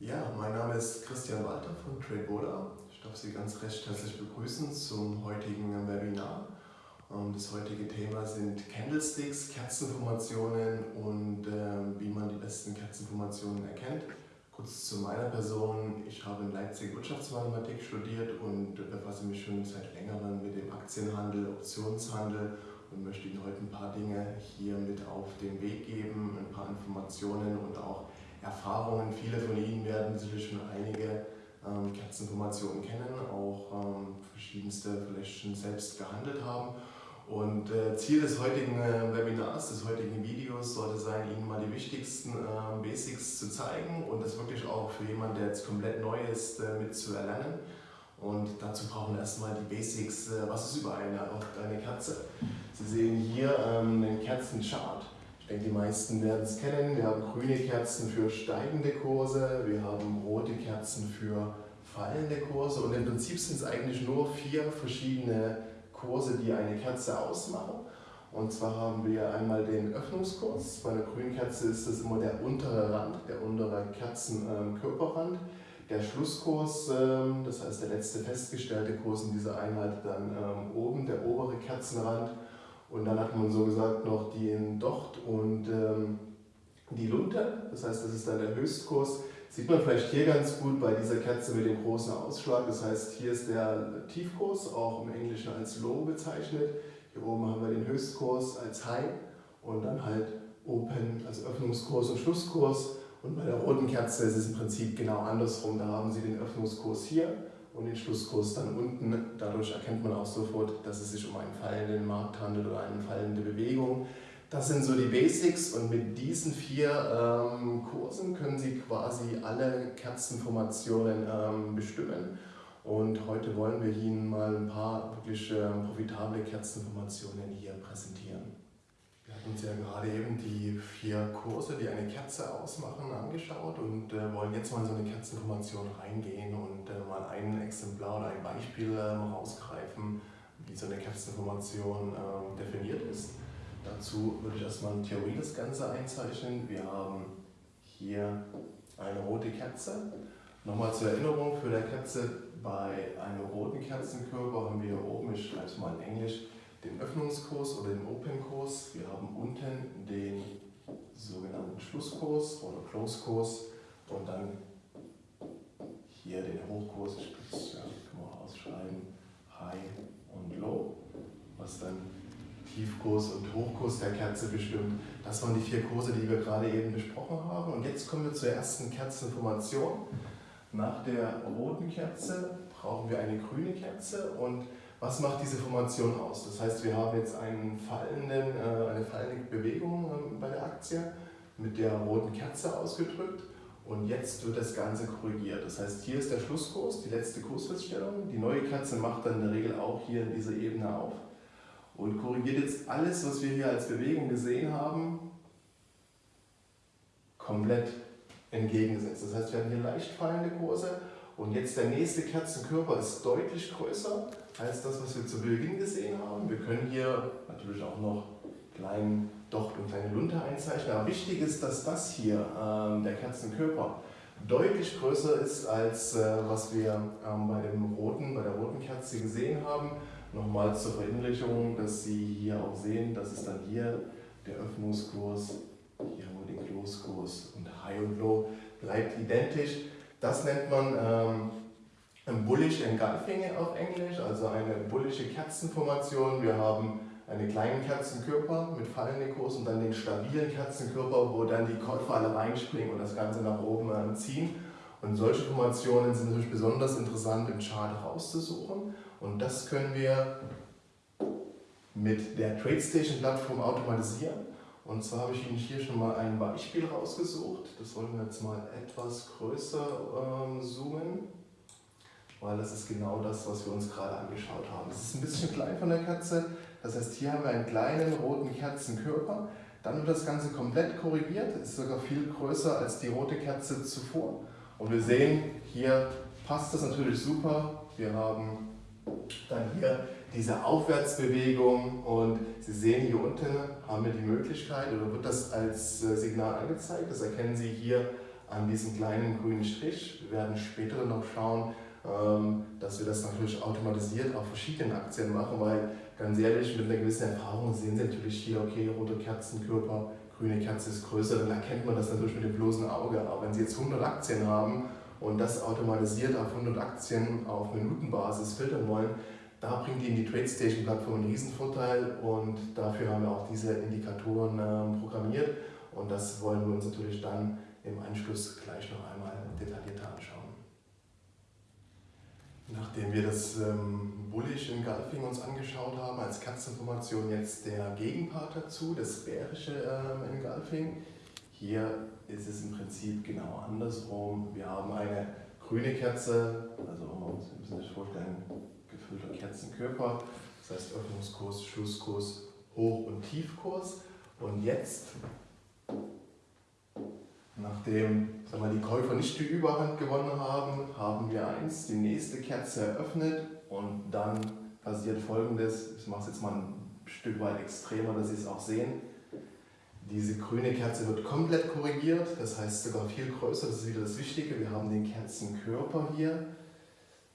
Ja, mein Name ist Christian Walter von TradeVoda. Ich darf Sie ganz recht herzlich begrüßen zum heutigen Webinar. Ähm, das heutige Thema sind Candlesticks, Kerzenformationen und äh, wie man die besten Kerzenformationen erkennt. Kurz zu meiner Person. Ich habe in Leipzig Wirtschaftsmathematik studiert und befasse mich schon seit längerem mit dem Aktienhandel, Optionshandel und möchte Ihnen heute ein paar Dinge hier mit auf den Weg geben, ein paar Informationen und auch Erfahrungen. Viele von Ihnen werden sicherlich schon einige ähm, Kerzenformationen kennen, auch ähm, verschiedenste vielleicht schon selbst gehandelt haben. Und äh, Ziel des heutigen äh, Webinars, des heutigen Videos sollte sein, Ihnen mal die wichtigsten äh, Basics zu zeigen und das wirklich auch für jemanden, der jetzt komplett neu ist, äh, mit zu erlernen. Und dazu brauchen wir erstmal die Basics, äh, was ist über eine, eine Kerze. Sie sehen hier ähm, einen Kerzenchart. Ich denke, die meisten werden es kennen. Wir haben grüne Kerzen für steigende Kurse, wir haben rote Kerzen für fallende Kurse und im Prinzip sind es eigentlich nur vier verschiedene Kurse, die eine Kerze ausmachen. Und zwar haben wir einmal den Öffnungskurs. Bei einer grünen Kerze ist das immer der untere Rand, der untere Kerzenkörperrand. Der Schlusskurs, ähm, das heißt der letzte festgestellte Kurs in dieser Einheit, dann ähm, oben der obere Kerzenrand. Und dann hat man so gesagt noch den Docht und ähm, die Lunte, das heißt das ist dann der Höchstkurs. Sieht man vielleicht hier ganz gut bei dieser Kerze mit dem großen Ausschlag. Das heißt, hier ist der Tiefkurs, auch im Englischen als Low bezeichnet. Hier oben haben wir den Höchstkurs als High und dann halt Open als Öffnungskurs und Schlusskurs. Und bei der roten Kerze ist es im Prinzip genau andersrum. Da haben Sie den Öffnungskurs hier und den Schlusskurs dann unten. Dadurch erkennt man auch sofort, dass es sich um einen fallenden Markt handelt oder eine fallende Bewegung. Das sind so die Basics und mit diesen vier ähm, Kursen können Sie quasi alle Kerzenformationen ähm, bestimmen. Und heute wollen wir Ihnen mal ein paar wirklich ähm, profitable Kerzenformationen hier präsentieren. Uns ja gerade eben die vier Kurse, die eine Kerze ausmachen, angeschaut und äh, wollen jetzt mal in so eine Kerzenformation reingehen und äh, mal ein Exemplar oder ein Beispiel äh, rausgreifen, wie so eine Kerzenformation ähm, definiert ist. Dazu würde ich erstmal in Theorie das Ganze einzeichnen. Wir haben hier eine rote Kerze. Nochmal zur Erinnerung für der Kerze, bei einem roten Kerzenkörper haben wir oben, ich schreibe es mal in Englisch, den Öffnungskurs oder den Open-Kurs. Wir haben unten den sogenannten Schlusskurs oder Close-Kurs und dann hier den Hochkurs, ich kann man ausschreiben, High und Low, was dann Tiefkurs und Hochkurs der Kerze bestimmt. Das waren die vier Kurse, die wir gerade eben besprochen haben. Und jetzt kommen wir zur ersten Kerzenformation. Nach der roten Kerze brauchen wir eine grüne Kerze und was macht diese Formation aus? Das heißt, wir haben jetzt einen fallenden, äh, eine fallende Bewegung ähm, bei der Aktie mit der roten Kerze ausgedrückt und jetzt wird das Ganze korrigiert. Das heißt, hier ist der Schlusskurs, die letzte Kursfeststellung. Die neue Kerze macht dann in der Regel auch hier in dieser Ebene auf und korrigiert jetzt alles, was wir hier als Bewegung gesehen haben, komplett entgegengesetzt. Das heißt, wir haben hier leicht fallende Kurse und jetzt der nächste Kerzenkörper ist deutlich größer als das, was wir zu Beginn gesehen haben. Wir können hier natürlich auch noch kleinen Docht und kleine Lunte einzeichnen, aber wichtig ist, dass das hier, ähm, der Kerzenkörper, deutlich größer ist als äh, was wir ähm, bei, dem roten, bei der roten Kerze gesehen haben. Nochmal zur Verinnerlichung, dass Sie hier auch sehen, das ist dann hier der Öffnungskurs, hier haben wir den Close-Kurs und High und Low bleibt identisch. Das nennt man ähm, Bullish Engulfing auf Englisch, also eine bullische Kerzenformation. Wir haben einen kleinen Kerzenkörper mit fallendem Kurs und dann den stabilen Kerzenkörper, wo dann die Käufer alle reinspringen und das Ganze nach oben äh, ziehen. Und solche Formationen sind natürlich besonders interessant im Chart rauszusuchen. Und das können wir mit der TradeStation-Plattform automatisieren. Und zwar habe ich Ihnen hier schon mal ein Beispiel rausgesucht. Das wollen wir jetzt mal etwas größer ähm, zoomen, weil das ist genau das, was wir uns gerade angeschaut haben. Es ist ein bisschen klein von der Katze. Das heißt, hier haben wir einen kleinen roten Kerzenkörper. Dann wird das Ganze komplett korrigiert, ist sogar viel größer als die rote Kerze zuvor. Und wir sehen, hier passt das natürlich super. Wir haben dann hier diese Aufwärtsbewegung und Sie sehen hier unten haben wir die Möglichkeit oder wird das als äh, Signal angezeigt. Das erkennen Sie hier an diesen kleinen grünen Strich. Wir werden später noch schauen, ähm, dass wir das natürlich automatisiert auf verschiedenen Aktien machen, weil ganz ehrlich, mit einer gewissen Erfahrung sehen Sie natürlich hier, okay, rote Kerzenkörper, grüne Kerze ist größer, dann erkennt man das natürlich mit dem bloßen Auge. Aber wenn Sie jetzt 100 Aktien haben und das automatisiert auf 100 Aktien auf Minutenbasis filtern wollen, da bringt Ihnen die TradeStation-Plattform einen Riesenvorteil und dafür haben wir auch diese Indikatoren äh, programmiert und das wollen wir uns natürlich dann im Anschluss gleich noch einmal detaillierter anschauen. Nachdem wir das ähm, Bullish Engulfing uns angeschaut haben, als Katzinformation jetzt der Gegenpart dazu, das bärische ähm, Engulfing. Hier ist es im Prinzip genau andersrum. Wir haben eine grüne Kerze, also Sie müssen sich vorstellen, gefüllter Kerzenkörper, das heißt Öffnungskurs, Schlusskurs, Hoch- und Tiefkurs. Und jetzt Nachdem sagen wir, die Käufer nicht die Überhand gewonnen haben, haben wir eins, die nächste Kerze eröffnet und dann passiert folgendes, ich mache es jetzt mal ein Stück weit extremer, dass Sie es auch sehen. Diese grüne Kerze wird komplett korrigiert, das heißt sogar viel größer, das ist wieder das Wichtige. Wir haben den Kerzenkörper hier,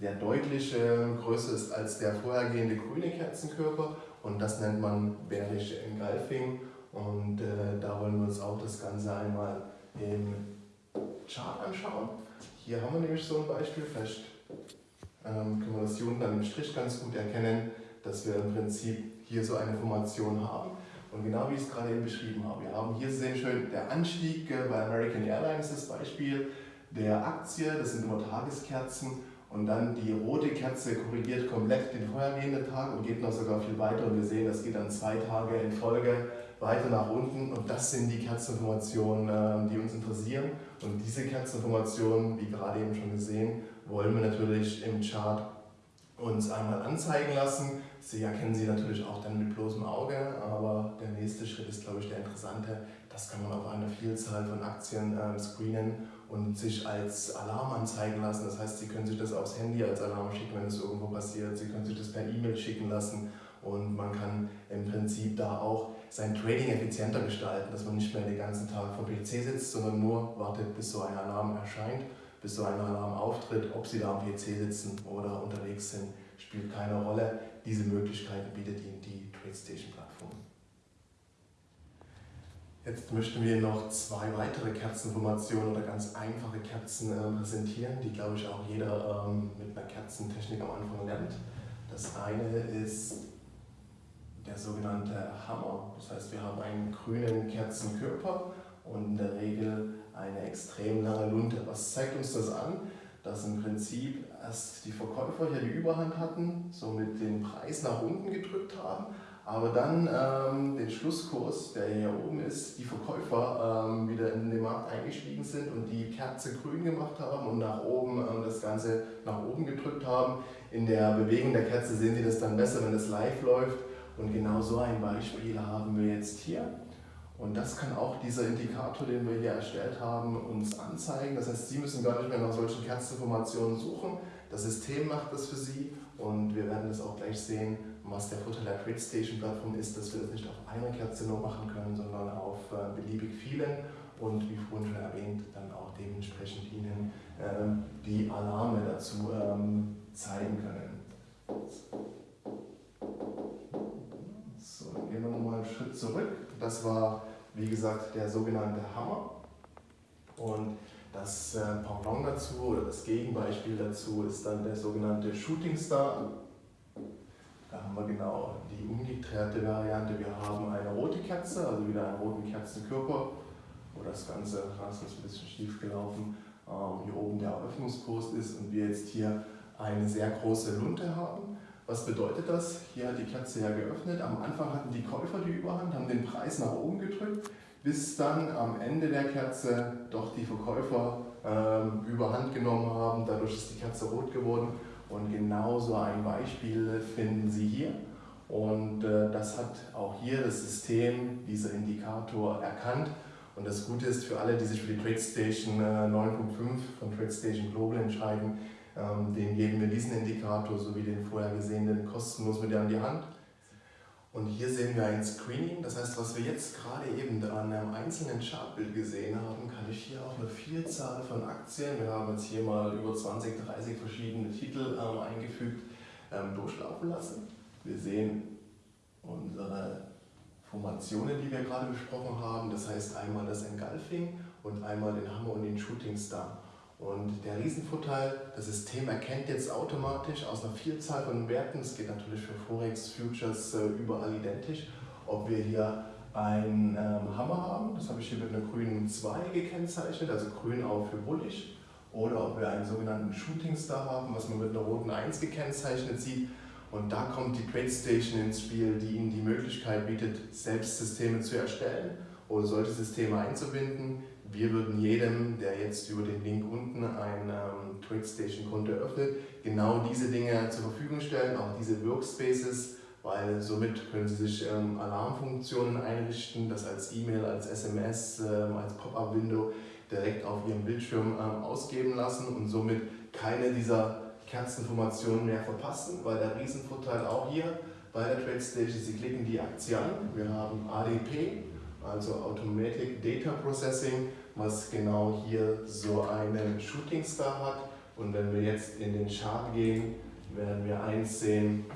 der deutlich größer ist als der vorhergehende grüne Kerzenkörper und das nennt man bärische Engulfing und äh, da wollen wir uns auch das Ganze einmal im Chart anschauen. Hier haben wir nämlich so ein Beispiel, vielleicht ähm, können wir das hier unten an dem Strich ganz gut erkennen, dass wir im Prinzip hier so eine Formation haben. Und genau wie ich es gerade eben beschrieben habe, wir haben hier sehen schön der Anstieg äh, bei American Airlines das Beispiel der Aktie, das sind immer Tageskerzen und dann die rote Kerze korrigiert komplett den vorhergehenden Tag und geht noch sogar viel weiter und wir sehen, das geht dann zwei Tage in Folge weiter nach unten und das sind die Kerzenformationen, ähm, die uns interessieren. Und diese Kerzenformationen, wie gerade eben schon gesehen, wollen wir natürlich im Chart uns einmal anzeigen lassen. Sie erkennen sie natürlich auch dann mit bloßem Auge, aber der nächste Schritt ist, glaube ich, der interessante. Das kann man auf einer Vielzahl von Aktien äh, screenen und sich als Alarm anzeigen lassen. Das heißt, Sie können sich das aufs Handy als Alarm schicken, wenn es irgendwo passiert. Sie können sich das per E-Mail schicken lassen und man kann im Prinzip da auch sein Trading effizienter gestalten, dass man nicht mehr den ganzen Tag vor PC sitzt, sondern nur wartet, bis so ein Alarm erscheint, bis so ein Alarm auftritt. Ob Sie da am PC sitzen oder unterwegs sind, spielt keine Rolle. Diese Möglichkeiten bietet Ihnen die TradeStation-Plattform. Jetzt möchten wir noch zwei weitere Kerzenformationen oder ganz einfache Kerzen äh, präsentieren, die glaube ich auch jeder ähm, mit einer Kerzentechnik am Anfang lernt. Das eine ist der sogenannte Hammer. Das heißt, wir haben einen grünen Kerzenkörper und in der Regel eine extrem lange Lunte. Was zeigt uns das an? Dass im Prinzip erst die Verkäufer hier die Überhand hatten, somit den Preis nach unten gedrückt haben, aber dann ähm, den Schlusskurs, der hier oben ist, die Verkäufer ähm, wieder in den Markt eingestiegen sind und die Kerze grün gemacht haben und nach oben ähm, das Ganze nach oben gedrückt haben. In der Bewegung der Kerze sehen Sie das dann besser, wenn es live läuft. Und genau so ein Beispiel haben wir jetzt hier. Und das kann auch dieser Indikator, den wir hier erstellt haben, uns anzeigen. Das heißt, Sie müssen gar nicht mehr nach solchen Kerzinformationen suchen. Das System macht das für Sie und wir werden das auch gleich sehen, was der Vorteil der TradeStation-Plattform ist, dass wir das nicht auf einer Kerze nur machen können, sondern auf äh, beliebig vielen und wie vorhin schon erwähnt, dann auch dementsprechend Ihnen ähm, die Alarme dazu ähm, zeigen können. gehen wir nochmal einen Schritt zurück. Das war, wie gesagt, der sogenannte Hammer. Und das äh, Pendant dazu oder das Gegenbeispiel dazu ist dann der sogenannte Shooting Star. Da haben wir genau die umgekehrte Variante. Wir haben eine rote Kerze, also wieder einen roten Kerzenkörper, wo das Ganze, das ist ein bisschen schief gelaufen, ähm, hier oben der Eröffnungskurs ist und wir jetzt hier eine sehr große Lunte haben. Was bedeutet das? Hier hat die Kerze ja geöffnet. Am Anfang hatten die Käufer die Überhand, haben den Preis nach oben gedrückt, bis dann am Ende der Kerze doch die Verkäufer ähm, Überhand genommen haben. Dadurch ist die Kerze rot geworden. Und genau so ein Beispiel finden Sie hier. Und äh, das hat auch hier das System, dieser Indikator, erkannt. Und das Gute ist für alle, die sich für die TradeStation äh, 9.5 von TradeStation Global entscheiden, ähm, den geben wir diesen Indikator sowie den vorher gesehenen kostenlos mit an die Hand. Und hier sehen wir ein Screening, das heißt, was wir jetzt gerade eben an einem einzelnen Chartbild gesehen haben, kann ich hier auch eine Vielzahl von Aktien, wir haben jetzt hier mal über 20, 30 verschiedene Titel ähm, eingefügt, ähm, durchlaufen lassen. Wir sehen unsere Formationen, die wir gerade besprochen haben, das heißt einmal das Engulfing und einmal den Hammer und den Shooting Star. Und der Riesenvorteil, das System erkennt jetzt automatisch aus einer Vielzahl von Werten, es geht natürlich für Forex, Futures äh, überall identisch, ob wir hier einen ähm, Hammer haben, das habe ich hier mit einer grünen 2 gekennzeichnet, also grün auch für bullig, oder ob wir einen sogenannten Shooting Star haben, was man mit einer roten 1 gekennzeichnet sieht. Und da kommt die TradeStation ins Spiel, die Ihnen die Möglichkeit bietet, selbst Systeme zu erstellen oder solche Systeme einzubinden. Wir würden jedem, der jetzt über den Link unten ein ähm, TradeStation-Konto öffnet, genau diese Dinge zur Verfügung stellen, auch diese Workspaces, weil somit können Sie sich ähm, Alarmfunktionen einrichten, das als E-Mail, als SMS, ähm, als Pop-up-Window direkt auf Ihrem Bildschirm ähm, ausgeben lassen und somit keine dieser Kerzenformationen mehr verpassen, weil der Riesenvorteil auch hier bei der TradeStation, Sie klicken die Aktie an, wir haben ADP, also Automatic Data Processing, was genau hier so einen Shooting Star hat. Und wenn wir jetzt in den Chart gehen, werden wir eins sehen.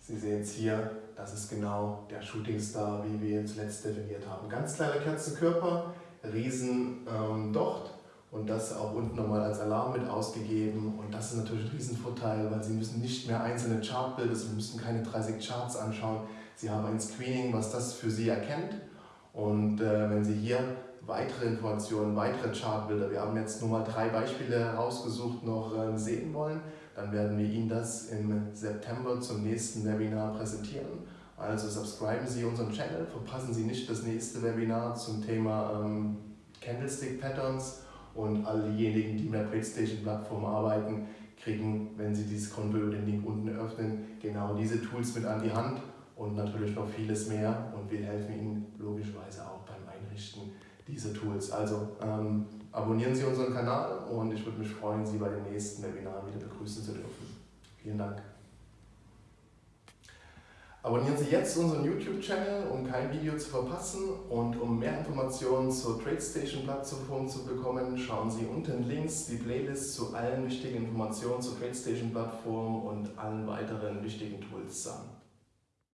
Sie sehen es hier, das ist genau der Shooting Star, wie wir ihn zuletzt definiert haben. Ganz kleiner Kerzenkörper, riesen ähm, Docht und das auch unten nochmal als Alarm mit ausgegeben. Und das ist natürlich ein Riesenvorteil, weil Sie müssen nicht mehr einzelne Chartbilder, Sie müssen keine 30 Charts anschauen. Sie haben ein Screening, was das für Sie erkennt. Und äh, wenn Sie hier weitere Informationen, weitere Chartbilder, wir haben jetzt nur mal drei Beispiele herausgesucht, noch äh, sehen wollen, dann werden wir Ihnen das im September zum nächsten Webinar präsentieren. Also subscriben Sie unseren Channel, verpassen Sie nicht das nächste Webinar zum Thema ähm, Candlestick Patterns und all diejenigen, die mit der TradeStation-Plattform arbeiten, kriegen, wenn sie dieses Konto über den Link unten öffnen, genau diese Tools mit an die Hand und natürlich noch vieles mehr und wir helfen Ihnen logischerweise auch beim Einrichten dieser Tools. Also ähm, abonnieren Sie unseren Kanal und ich würde mich freuen, Sie bei den nächsten Webinaren wieder begrüßen zu dürfen. Vielen Dank. Abonnieren Sie jetzt unseren YouTube-Channel, um kein Video zu verpassen und um mehr Informationen zur TradeStation-Plattform zu bekommen, schauen Sie unten links die Playlist zu allen wichtigen Informationen zur TradeStation-Plattform und allen weiteren wichtigen Tools an.